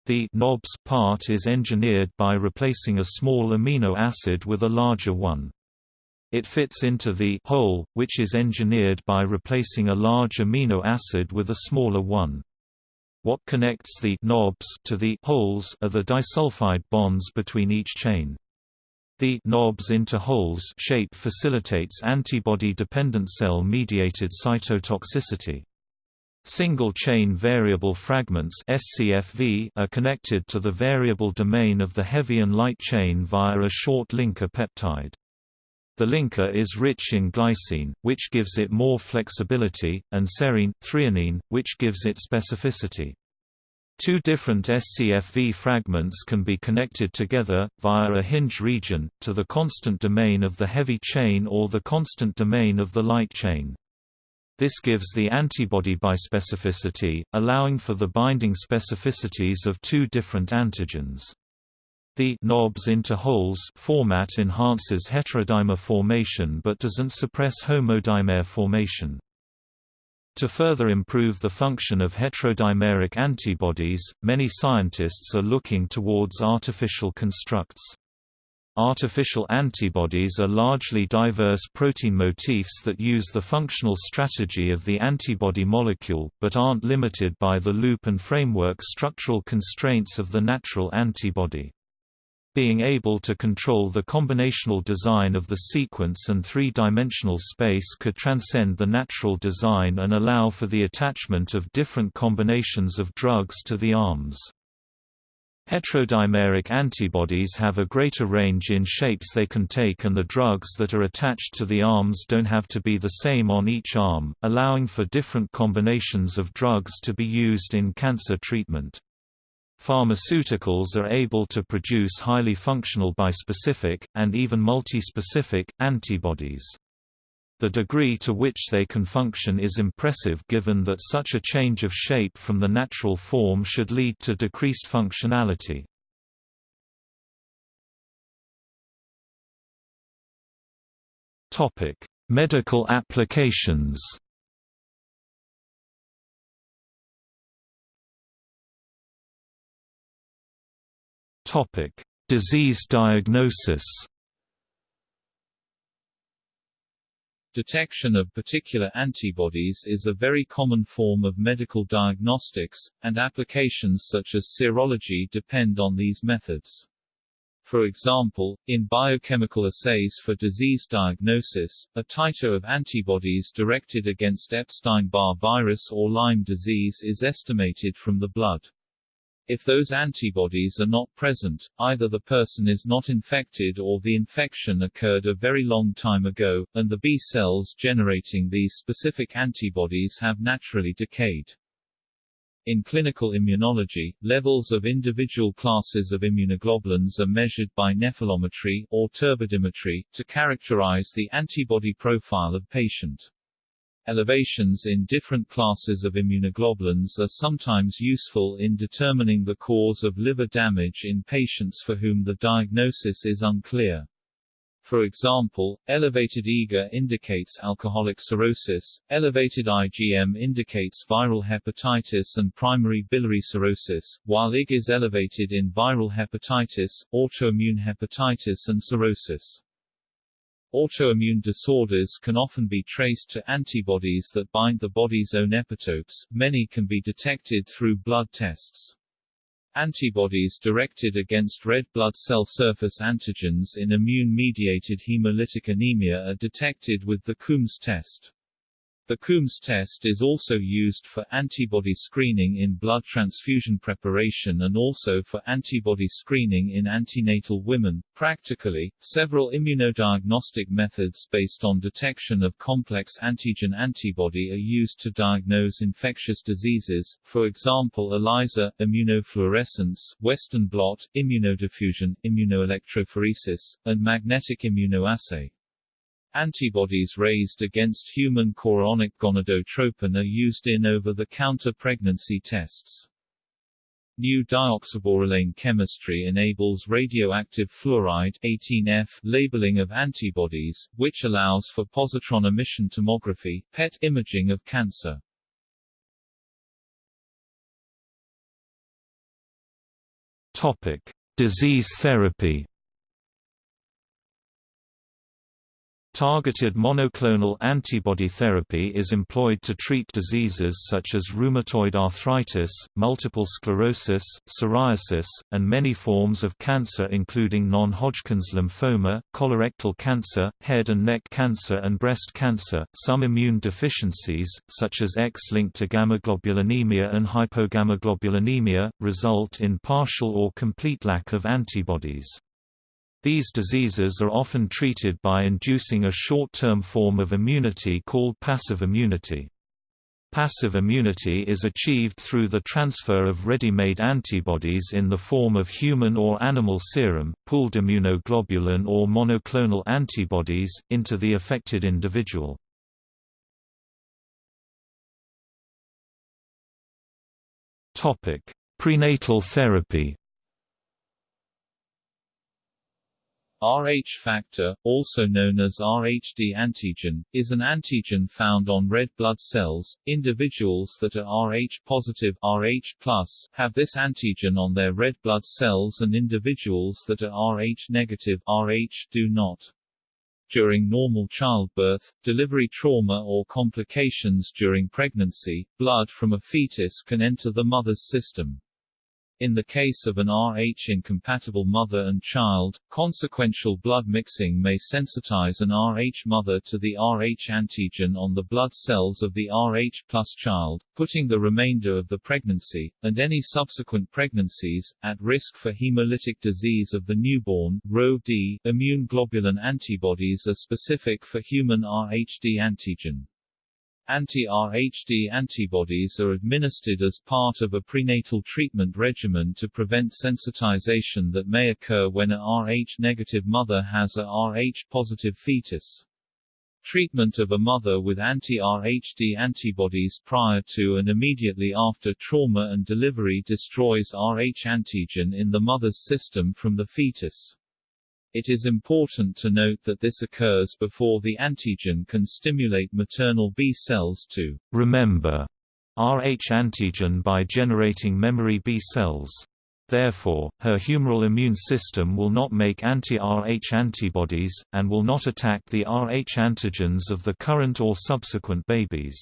Speaker 1: The knobs part is engineered by replacing a small amino acid with a larger one. It fits into the hole, which is engineered by replacing a large amino acid with a smaller one. What connects the knobs to the holes are the disulfide bonds between each chain. The knobs into holes shape facilitates antibody-dependent cell-mediated cytotoxicity. Single-chain variable fragments SCFV are connected to the variable domain of the heavy and light chain via a short linker peptide. The linker is rich in glycine, which gives it more flexibility, and serine, threonine, which gives it specificity. Two different SCFV fragments can be connected together, via a hinge region, to the constant domain of the heavy chain or the constant domain of the light chain. This gives the antibody bispecificity, allowing for the binding specificities of two different antigens. The knobs into holes format enhances heterodimer formation but doesn't suppress homodimer formation. To further improve the function of heterodimeric antibodies, many scientists are looking towards artificial constructs. Artificial antibodies are largely diverse protein motifs that use the functional strategy of the antibody molecule, but aren't limited by the loop and framework structural constraints of the natural antibody. Being able to control the combinational design of the sequence and three-dimensional space could transcend the natural design and allow for the attachment of different combinations of drugs to the arms. Heterodimeric antibodies have a greater range in shapes they can take and the drugs that are attached to the arms don't have to be the same on each arm, allowing for different combinations of drugs to be used in cancer treatment. Pharmaceuticals are able to produce highly functional bispecific, and even multispecific, antibodies. The degree to which they can function is impressive given that such a change of shape from the natural form should lead to decreased functionality. Medical applications Topic: Disease diagnosis.
Speaker 2: Detection of particular antibodies is a very common form of medical diagnostics, and applications such as serology depend on these methods. For example, in biochemical assays for disease diagnosis, a titer of antibodies directed against Epstein-Barr virus or Lyme disease is estimated from the blood. If those antibodies are not present, either the person is not infected or the infection occurred a very long time ago, and the B cells generating these specific antibodies have naturally decayed. In clinical immunology, levels of individual classes of immunoglobulins are measured by nephelometry or turbidimetry, to characterize the antibody profile of patient. Elevations in different classes of immunoglobulins are sometimes useful in determining the cause of liver damage in patients for whom the diagnosis is unclear. For example, elevated IgA indicates alcoholic cirrhosis, elevated IgM indicates viral hepatitis and primary biliary cirrhosis, while IgG is elevated in viral hepatitis, autoimmune hepatitis and cirrhosis. Autoimmune disorders can often be traced to antibodies that bind the body's own epitopes, many can be detected through blood tests. Antibodies directed against red blood cell surface antigens in immune-mediated hemolytic anemia are detected with the Coombs test. The Coombs test is also used for antibody screening in blood transfusion preparation and also for antibody screening in antenatal women. Practically, several immunodiagnostic methods based on detection of complex antigen antibody are used to diagnose infectious diseases, for example ELISA, immunofluorescence, Western blot, immunodiffusion, immunoelectrophoresis, and magnetic immunoassay. Antibodies raised against human chorionic gonadotropin are used in over-the-counter pregnancy tests. New dioxaborolane chemistry enables radioactive fluoride 18F labeling of antibodies, which allows for positron emission tomography PET imaging of cancer.
Speaker 1: Topic: Disease therapy. Targeted monoclonal antibody therapy is employed to treat diseases such as rheumatoid arthritis, multiple sclerosis, psoriasis, and many forms of cancer including non-Hodgkin's lymphoma, colorectal cancer, head and neck cancer and breast cancer. Some immune deficiencies, such as X-linked agammaglobulinemia and hypogammaglobulinemia, result in partial or complete lack of antibodies. These diseases are often treated by inducing a short-term form of immunity called passive immunity. Passive immunity is achieved through the transfer of ready-made antibodies in the form of human or animal serum, pooled immunoglobulin or monoclonal antibodies, into the affected individual. Prenatal therapy
Speaker 2: Rh factor, also known as RhD antigen, is an antigen found on red blood cells. Individuals that are Rh positive Rh have this antigen on their red blood cells and individuals that are Rh negative Rh do not. During normal childbirth, delivery trauma or complications during pregnancy, blood from a fetus can enter the mother's system. In the case of an Rh-incompatible mother and child, consequential blood mixing may sensitize an Rh mother to the Rh antigen on the blood cells of the Rh child, putting the remainder of the pregnancy, and any subsequent pregnancies, at risk for hemolytic disease of the newborn. Rho-D, immune globulin antibodies are specific for human Rhd antigen. Anti-Rhd antibodies are administered as part of a prenatal treatment regimen to prevent sensitization that may occur when a Rh-negative mother has a Rh-positive fetus. Treatment of a mother with anti-Rhd antibodies prior to and immediately after trauma and delivery destroys Rh antigen in the mother's system from the fetus. It is important to note that this occurs before the antigen can stimulate maternal B cells to
Speaker 1: remember Rh antigen by generating memory B cells. Therefore, her humoral immune system will not make anti-Rh antibodies, and will not attack the Rh antigens of the current or subsequent babies.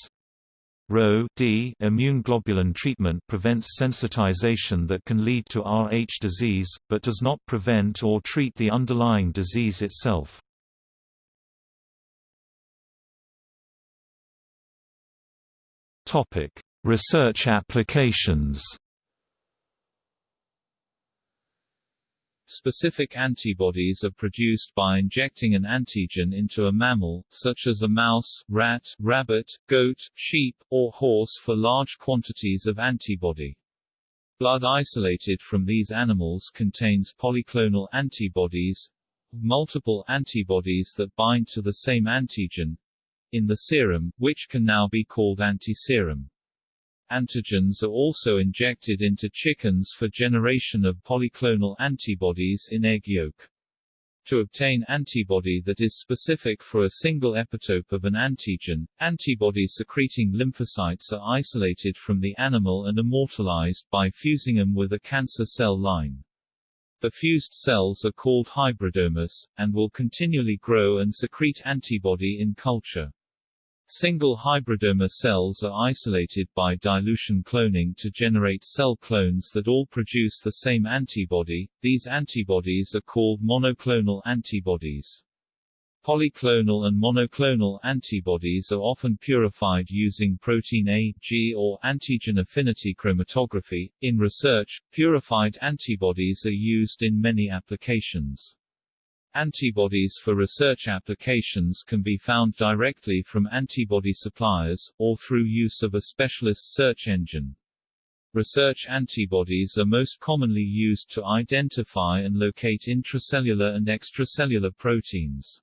Speaker 1: Rho-D immune globulin treatment prevents sensitization that can lead to Rh disease, but does not prevent or treat the underlying disease itself. Research applications
Speaker 2: Specific antibodies are produced by injecting an antigen into a mammal, such as a mouse, rat, rabbit, goat, sheep, or horse for large quantities of antibody. Blood isolated from these animals contains polyclonal antibodies, multiple antibodies that bind to the same antigen, in the serum, which can now be called antiserum. Antigens are also injected into chickens for generation of polyclonal antibodies in egg yolk. To obtain antibody that is specific for a single epitope of an antigen, antibody-secreting lymphocytes are isolated from the animal and immortalized by fusing them with a cancer cell line. The fused cells are called hybridomas, and will continually grow and secrete antibody in culture. Single hybridoma cells are isolated by dilution cloning to generate cell clones that all produce the same antibody. These antibodies are called monoclonal antibodies. Polyclonal and monoclonal antibodies are often purified using protein A, G or antigen affinity chromatography. In research, purified antibodies are used in many applications. Antibodies for research applications can be found directly from antibody suppliers, or through use of a specialist search engine. Research antibodies are most commonly used to identify and locate intracellular and extracellular proteins.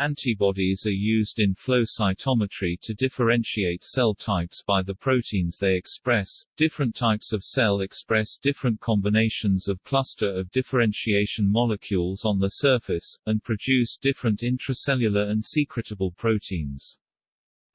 Speaker 2: Antibodies are used in flow cytometry to differentiate cell types by the proteins they express. Different types of cell express different combinations of cluster of differentiation molecules on the surface, and produce different intracellular and secretable proteins.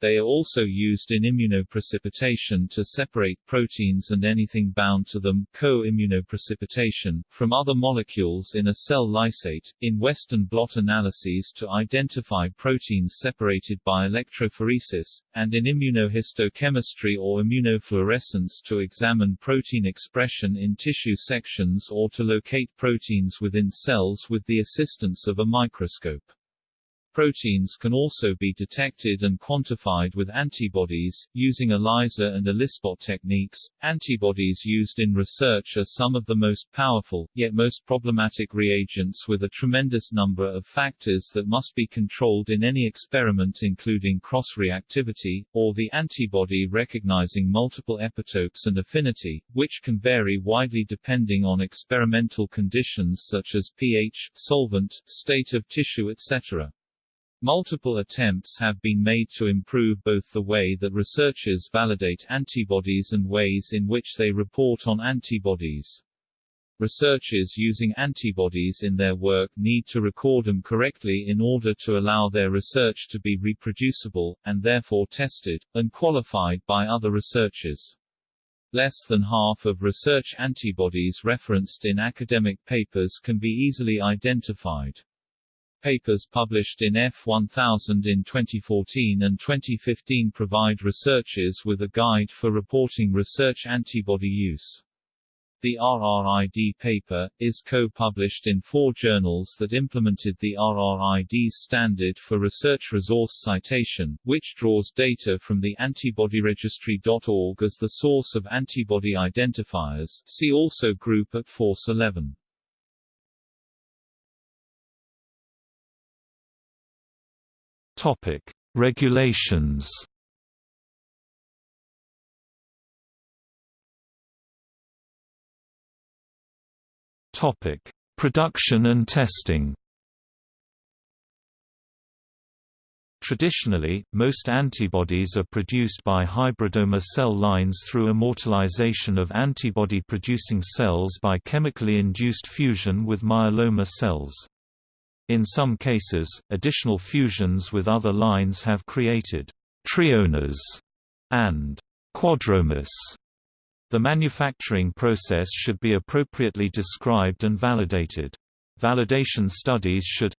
Speaker 2: They are also used in immunoprecipitation to separate proteins and anything bound to them co-immunoprecipitation from other molecules in a cell lysate, in Western blot analyses to identify proteins separated by electrophoresis, and in immunohistochemistry or immunofluorescence to examine protein expression in tissue sections or to locate proteins within cells with the assistance of a microscope. Proteins can also be detected and quantified with antibodies, using ELISA and ELISpot techniques. Antibodies used in research are some of the most powerful, yet most problematic reagents with a tremendous number of factors that must be controlled in any experiment including cross-reactivity, or the antibody recognizing multiple epitopes and affinity, which can vary widely depending on experimental conditions such as pH, solvent, state of tissue etc. Multiple attempts have been made to improve both the way that researchers validate antibodies and ways in which they report on antibodies. Researchers using antibodies in their work need to record them correctly in order to allow their research to be reproducible, and therefore tested, and qualified by other researchers. Less than half of research antibodies referenced in academic papers can be easily identified. Papers published in F1000 in 2014 and 2015 provide researchers with a guide for reporting research antibody use. The RRID paper, is co-published in four journals that implemented the RRID's standard for research resource citation, which draws data from the antibodyregistry.org as the source of antibody identifiers see also group at Force 11.
Speaker 1: Topic. Regulations Topic: Production and testing. Traditionally, most antibodies are produced by hybridoma cell lines through immortalization of antibody-producing cells by chemically induced fusion with myeloma cells. In some cases, additional fusions with other lines have created triomas and quadromas the manufacturing process should be appropriately described and validated. Validation studies should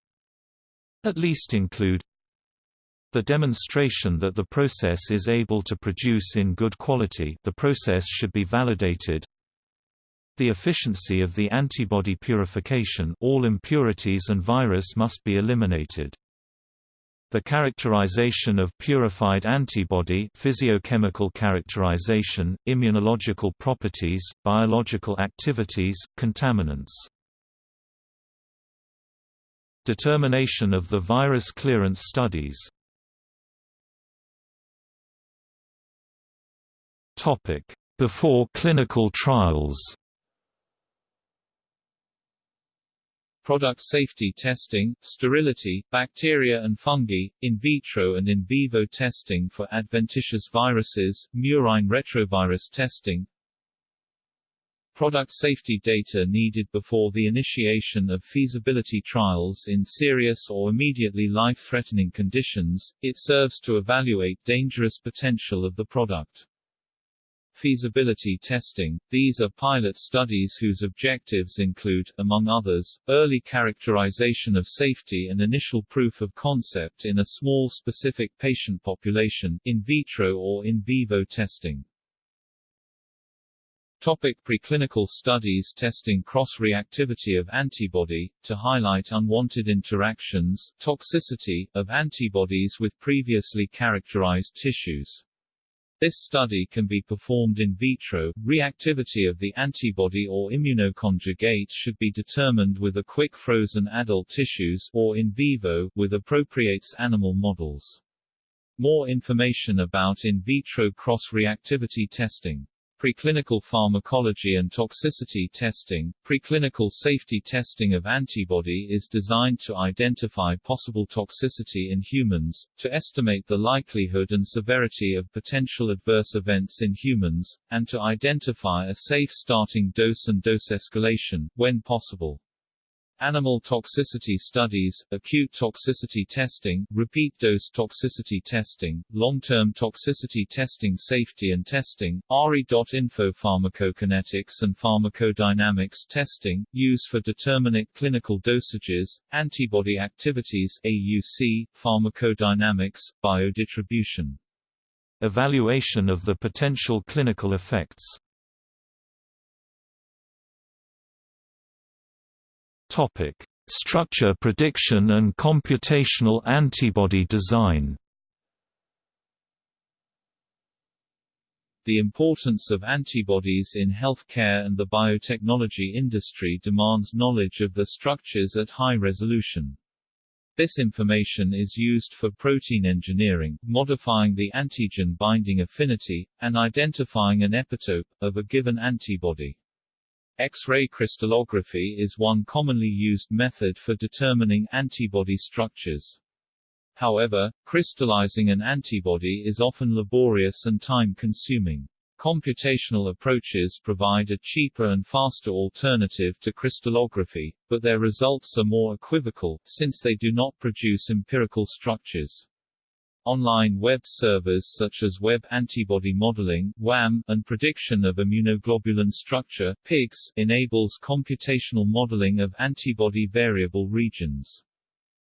Speaker 1: at least include the demonstration that the process is able to produce in good quality the process should be validated the efficiency of the antibody purification all impurities and virus must be eliminated. The characterization of purified antibody physiochemical characterization, immunological properties, biological activities, contaminants. Determination of the virus clearance studies. Before clinical trials
Speaker 2: product safety testing, sterility, bacteria and fungi, in vitro and in vivo testing for adventitious viruses, murine retrovirus testing, product safety data needed before the initiation of feasibility trials in serious or immediately life-threatening conditions, it serves to evaluate dangerous potential of the product. Feasibility testing – These are pilot studies whose objectives include, among others, early characterization of safety and initial proof of concept in a small specific patient population, in vitro or in vivo testing. Topic preclinical studies testing cross-reactivity of antibody, to highlight unwanted interactions, toxicity, of antibodies with previously characterized tissues. This study can be performed in vitro. Reactivity of the antibody or immunoconjugate should be determined with a quick frozen adult tissues or in vivo with appropriate animal models. More information about in vitro cross-reactivity testing Preclinical pharmacology and toxicity testing Preclinical safety testing of antibody is designed to identify possible toxicity in humans, to estimate the likelihood and severity of potential adverse events in humans, and to identify a safe starting dose and dose escalation, when possible. Animal toxicity studies, acute toxicity testing, repeat dose toxicity testing, long-term toxicity testing safety and testing, ARI.info pharmacokinetics and pharmacodynamics testing, use for determinate clinical dosages, antibody activities AUC, pharmacodynamics, biodistribution.
Speaker 1: Evaluation of the potential clinical effects Topic: Structure prediction and computational antibody design.
Speaker 2: The importance of antibodies in healthcare and the biotechnology industry demands knowledge of the structures at high resolution. This information is used for protein engineering, modifying the antigen binding affinity, and identifying an epitope, of a given antibody. X-ray crystallography is one commonly used method for determining antibody structures. However, crystallizing an antibody is often laborious and time-consuming. Computational approaches provide a cheaper and faster alternative to crystallography, but their results are more equivocal, since they do not produce empirical structures. Online web servers such as Web Antibody Modeling WAM, and Prediction of Immunoglobulin Structure PIGS, enables computational modeling of antibody variable regions.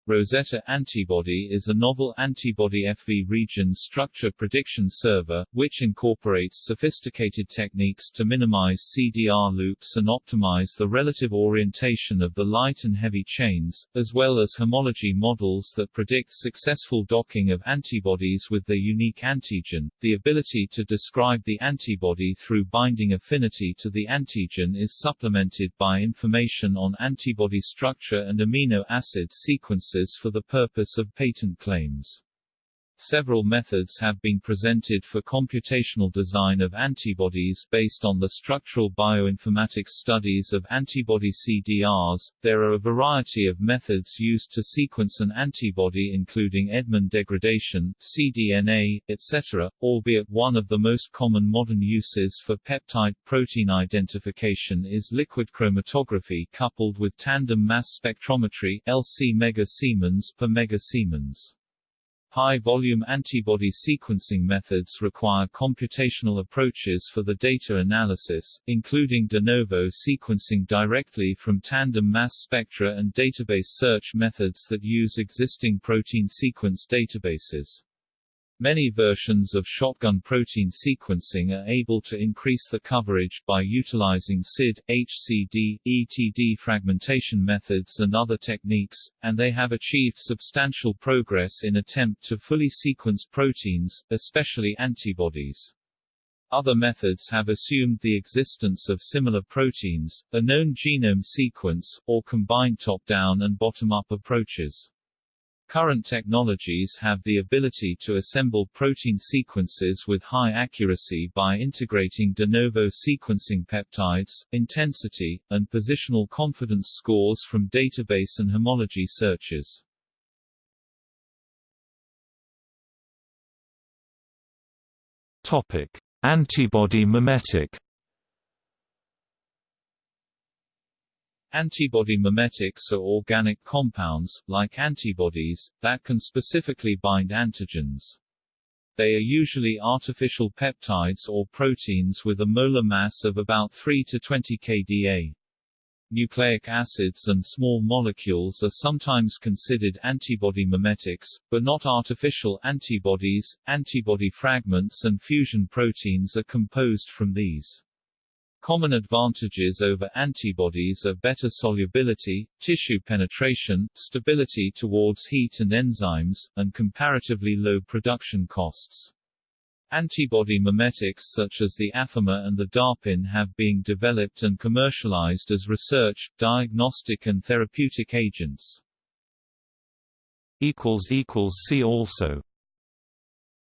Speaker 2: Rosetta Antibody is a novel antibody FV region structure prediction server, which incorporates sophisticated techniques to minimize CDR loops and optimize the relative orientation of the light and heavy chains, as well as homology models that predict successful docking of antibodies with their unique antigen. The ability to describe the antibody through binding affinity to the antigen is supplemented by information on antibody structure and amino acid sequence for the purpose of patent claims. Several methods have been presented for computational design of antibodies based on the structural bioinformatics studies of antibody CDRs. There are a variety of methods used to sequence an antibody including Edman degradation, cDNA, etc., albeit one of the most common modern uses for peptide protein identification is liquid chromatography coupled with tandem mass spectrometry LC mega Siemens per mega Siemens. High-volume antibody sequencing methods require computational approaches for the data analysis, including de novo sequencing directly from tandem mass spectra and database search methods that use existing protein sequence databases. Many versions of shotgun protein sequencing are able to increase the coverage by utilizing CID, HCD, ETD fragmentation methods and other techniques, and they have achieved substantial progress in attempt to fully sequence proteins, especially antibodies. Other methods have assumed the existence of similar proteins, a known genome sequence, or combined top-down and bottom-up approaches. Current technologies have the ability to assemble protein sequences with high accuracy by integrating de novo sequencing peptides, intensity, and positional confidence scores from database and homology searches.
Speaker 1: Topic: Antibody mimetic
Speaker 2: Antibody mimetics are organic compounds, like antibodies, that can specifically bind antigens. They are usually artificial peptides or proteins with a molar mass of about 3 to 20 kDa. Nucleic acids and small molecules are sometimes considered antibody mimetics, but not artificial antibodies. Antibody fragments and fusion proteins are composed from these. Common advantages over antibodies are better solubility, tissue penetration, stability towards heat and enzymes, and comparatively low production costs. Antibody mimetics such as the Affimer and the DARPin have been developed and commercialized as research, diagnostic and therapeutic agents.
Speaker 1: See also